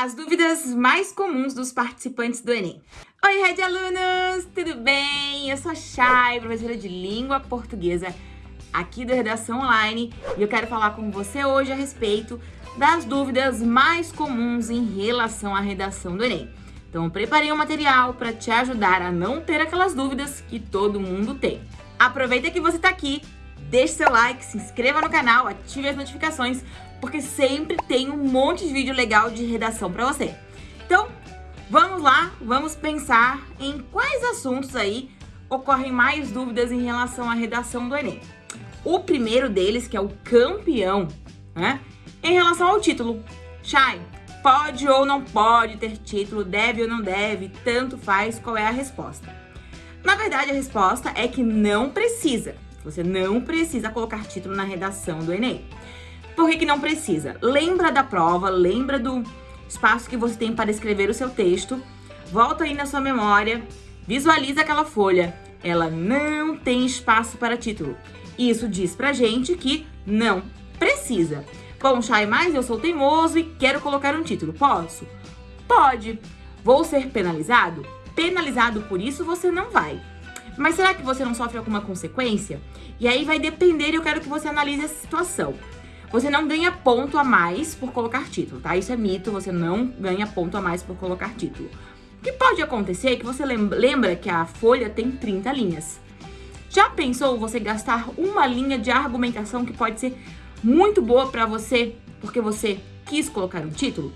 As dúvidas mais comuns dos participantes do Enem. Oi, Red Alunos! Tudo bem? Eu sou a Chay, professora de Língua Portuguesa aqui da Redação Online e eu quero falar com você hoje a respeito das dúvidas mais comuns em relação à redação do Enem. Então, eu preparei um material para te ajudar a não ter aquelas dúvidas que todo mundo tem. Aproveita que você está aqui, deixe seu like, se inscreva no canal, ative as notificações porque sempre tem um monte de vídeo legal de redação para você. Então, vamos lá, vamos pensar em quais assuntos aí ocorrem mais dúvidas em relação à redação do Enem. O primeiro deles, que é o campeão, né? Em relação ao título. Chay, pode ou não pode ter título, deve ou não deve, tanto faz, qual é a resposta? Na verdade, a resposta é que não precisa. Você não precisa colocar título na redação do Enem. Por que, que não precisa? Lembra da prova, lembra do espaço que você tem para escrever o seu texto, volta aí na sua memória, visualiza aquela folha. Ela não tem espaço para título. Isso diz pra gente que não precisa. Bom, Chay, mas eu sou teimoso e quero colocar um título. Posso? Pode. Vou ser penalizado? Penalizado por isso você não vai. Mas será que você não sofre alguma consequência? E aí vai depender, eu quero que você analise essa situação. Você não ganha ponto a mais por colocar título, tá? Isso é mito, você não ganha ponto a mais por colocar título. O que pode acontecer é que você lembra que a folha tem 30 linhas. Já pensou você gastar uma linha de argumentação que pode ser muito boa para você porque você quis colocar um título?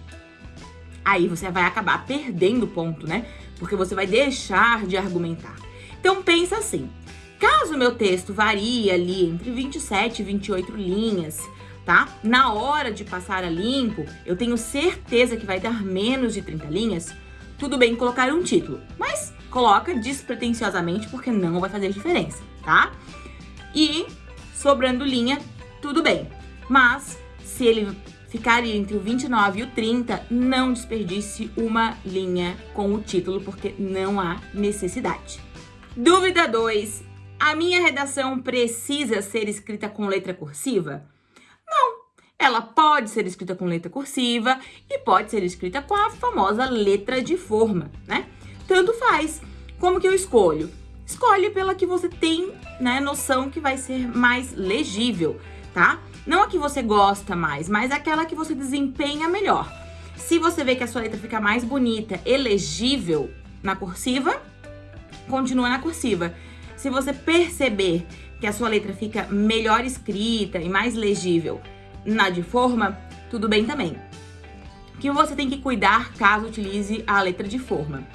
Aí você vai acabar perdendo ponto, né? Porque você vai deixar de argumentar. Então pensa assim, caso meu texto varie ali entre 27 e 28 linhas, tá? Na hora de passar a limpo, eu tenho certeza que vai dar menos de 30 linhas, tudo bem colocar um título, mas coloca despretensiosamente porque não vai fazer diferença, tá? E sobrando linha, tudo bem. Mas se ele ficar entre o 29 e o 30, não desperdice uma linha com o título porque não há necessidade. Dúvida 2. A minha redação precisa ser escrita com letra cursiva? Ela pode ser escrita com letra cursiva e pode ser escrita com a famosa letra de forma, né? Tanto faz. Como que eu escolho? Escolhe pela que você tem, né, noção que vai ser mais legível, tá? Não a que você gosta mais, mas aquela que você desempenha melhor. Se você vê que a sua letra fica mais bonita e legível na cursiva, continua na cursiva. Se você perceber que a sua letra fica melhor escrita e mais legível na de forma, tudo bem também. O que você tem que cuidar caso utilize a letra de forma?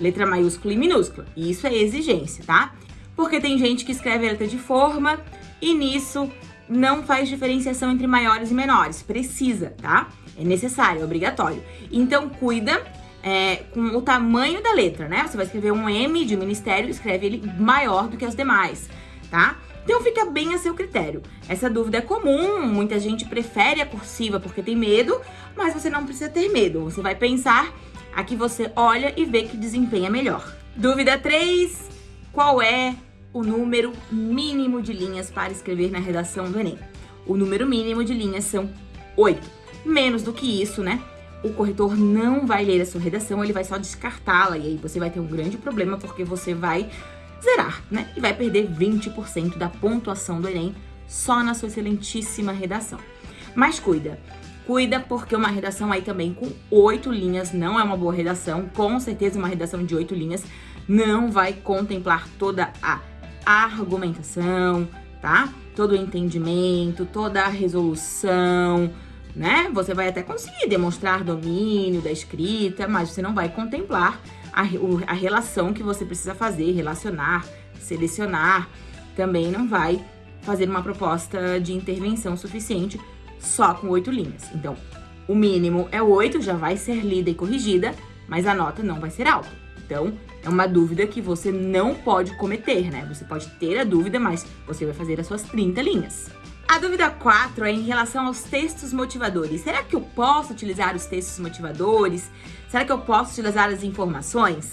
Letra maiúscula e minúscula. Isso é exigência, tá? Porque tem gente que escreve a letra de forma e nisso não faz diferenciação entre maiores e menores. Precisa, tá? É necessário, é obrigatório. Então, cuida é, com o tamanho da letra, né? Você vai escrever um M de ministério, escreve ele maior do que as demais, tá? Então fica bem a seu critério. Essa dúvida é comum, muita gente prefere a cursiva porque tem medo, mas você não precisa ter medo. Você vai pensar, aqui você olha e vê que desempenha melhor. Dúvida 3, qual é o número mínimo de linhas para escrever na redação do Enem? O número mínimo de linhas são 8. Menos do que isso, né? O corretor não vai ler a sua redação, ele vai só descartá-la. E aí você vai ter um grande problema porque você vai zerar, né? E vai perder 20% da pontuação do Enem só na sua excelentíssima redação. Mas cuida, cuida porque uma redação aí também com oito linhas não é uma boa redação, com certeza uma redação de oito linhas não vai contemplar toda a argumentação, tá? Todo o entendimento, toda a resolução, né? Você vai até conseguir demonstrar domínio da escrita, mas você não vai contemplar a, a relação que você precisa fazer, relacionar, selecionar, também não vai fazer uma proposta de intervenção suficiente só com oito linhas. Então, o mínimo é oito, já vai ser lida e corrigida, mas a nota não vai ser alta. Então, é uma dúvida que você não pode cometer, né? Você pode ter a dúvida, mas você vai fazer as suas 30 linhas. A dúvida 4 é em relação aos textos motivadores. Será que eu posso utilizar os textos motivadores? Será que eu posso utilizar as informações?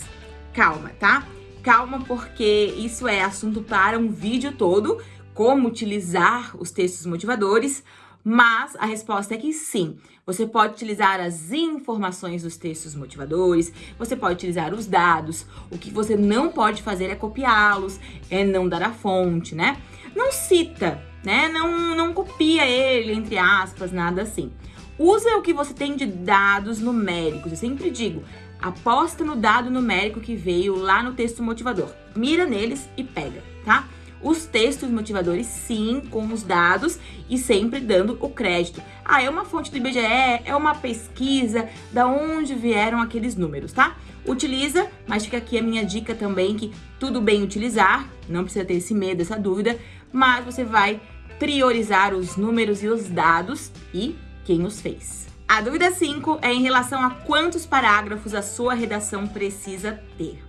Calma, tá? Calma, porque isso é assunto para um vídeo todo, como utilizar os textos motivadores. Mas a resposta é que sim, você pode utilizar as informações dos textos motivadores, você pode utilizar os dados. O que você não pode fazer é copiá-los, é não dar a fonte, né? Não cita, né? Não, não copia ele, entre aspas, nada assim. Usa o que você tem de dados numéricos. Eu sempre digo, aposta no dado numérico que veio lá no texto motivador. Mira neles e pega, tá? os textos motivadores, sim, com os dados e sempre dando o crédito. Ah, é uma fonte do IBGE, é uma pesquisa, da onde vieram aqueles números, tá? Utiliza, mas fica aqui a minha dica também que tudo bem utilizar, não precisa ter esse medo, essa dúvida, mas você vai priorizar os números e os dados e quem os fez. A dúvida 5 é em relação a quantos parágrafos a sua redação precisa ter.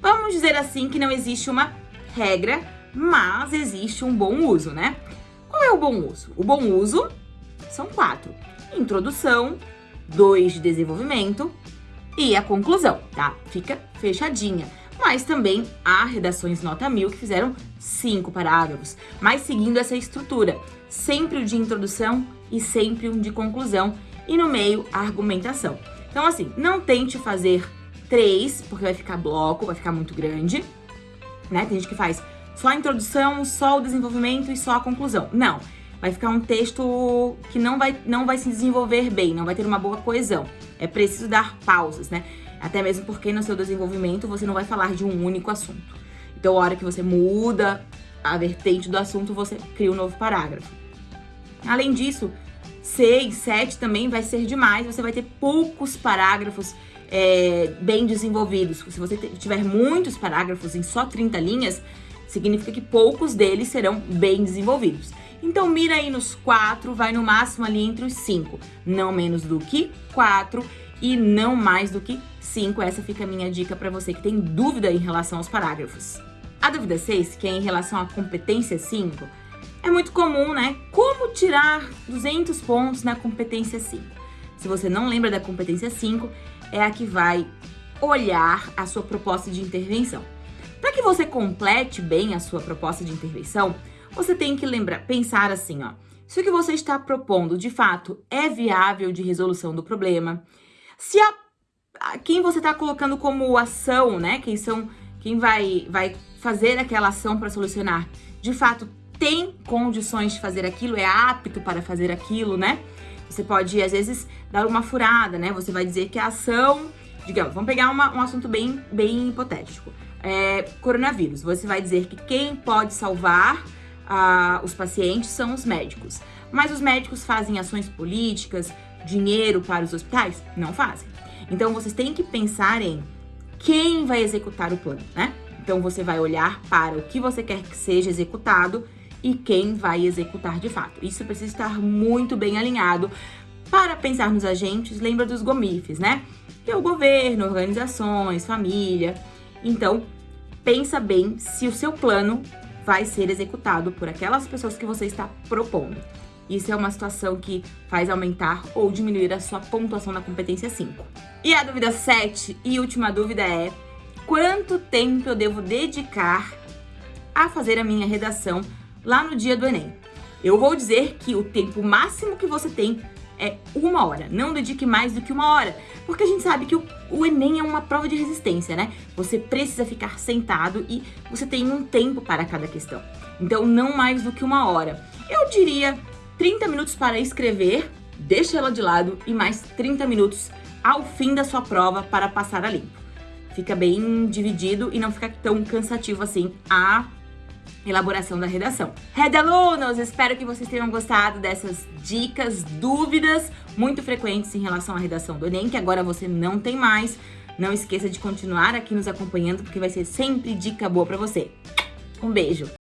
Vamos dizer assim que não existe uma regra mas existe um bom uso, né? Qual é o bom uso? O bom uso são quatro. Introdução, dois de desenvolvimento e a conclusão, tá? Fica fechadinha. Mas também há redações nota mil que fizeram cinco parágrafos, mas seguindo essa estrutura. Sempre o de introdução e sempre um de conclusão e no meio a argumentação. Então assim, não tente fazer três, porque vai ficar bloco, vai ficar muito grande, né? Tem gente que faz só a introdução, só o desenvolvimento e só a conclusão. Não, vai ficar um texto que não vai, não vai se desenvolver bem, não vai ter uma boa coesão. É preciso dar pausas, né? Até mesmo porque no seu desenvolvimento você não vai falar de um único assunto. Então, a hora que você muda a vertente do assunto, você cria um novo parágrafo. Além disso, 6, 7 também vai ser demais, você vai ter poucos parágrafos é, bem desenvolvidos. Se você tiver muitos parágrafos em só 30 linhas, significa que poucos deles serão bem desenvolvidos. Então mira aí nos quatro, vai no máximo ali entre os cinco, não menos do que quatro e não mais do que cinco. Essa fica a minha dica para você que tem dúvida em relação aos parágrafos. A dúvida 6, que é em relação à competência 5, é muito comum, né? Como tirar 200 pontos na competência 5? Se você não lembra da competência 5, é a que vai olhar a sua proposta de intervenção. Para que você complete bem a sua proposta de intervenção, você tem que lembrar, pensar assim, ó. Se o que você está propondo, de fato, é viável de resolução do problema, se a quem você está colocando como ação, né, quem são, quem vai, vai fazer aquela ação para solucionar, de fato, tem condições de fazer aquilo, é apto para fazer aquilo, né? Você pode, às vezes, dar uma furada, né? Você vai dizer que a ação, digamos, vamos pegar uma, um assunto bem, bem hipotético é, coronavírus. Você vai dizer que quem pode salvar ah, os pacientes são os médicos. Mas os médicos fazem ações políticas, dinheiro para os hospitais? Não fazem. Então vocês têm que pensar em quem vai executar o plano, né? Então você vai olhar para o que você quer que seja executado e quem vai executar de fato. Isso precisa estar muito bem alinhado. Para pensar nos agentes, lembra dos gomifes, né? Que é o governo, organizações, família. Então, pensa bem se o seu plano vai ser executado por aquelas pessoas que você está propondo. Isso é uma situação que faz aumentar ou diminuir a sua pontuação na competência 5. E a dúvida 7 e última dúvida é: quanto tempo eu devo dedicar a fazer a minha redação lá no dia do Enem? Eu vou dizer que o tempo máximo que você tem é uma hora. Não dedique mais do que uma hora, porque a gente sabe que o, o Enem é uma prova de resistência, né? Você precisa ficar sentado e você tem um tempo para cada questão. Então, não mais do que uma hora. Eu diria 30 minutos para escrever, deixa ela de lado, e mais 30 minutos ao fim da sua prova para passar a limpo. Fica bem dividido e não fica tão cansativo assim a elaboração da redação. Red alunos, espero que vocês tenham gostado dessas dicas, dúvidas muito frequentes em relação à redação do Enem, que agora você não tem mais. Não esqueça de continuar aqui nos acompanhando, porque vai ser sempre dica boa para você. Um beijo!